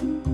Bye.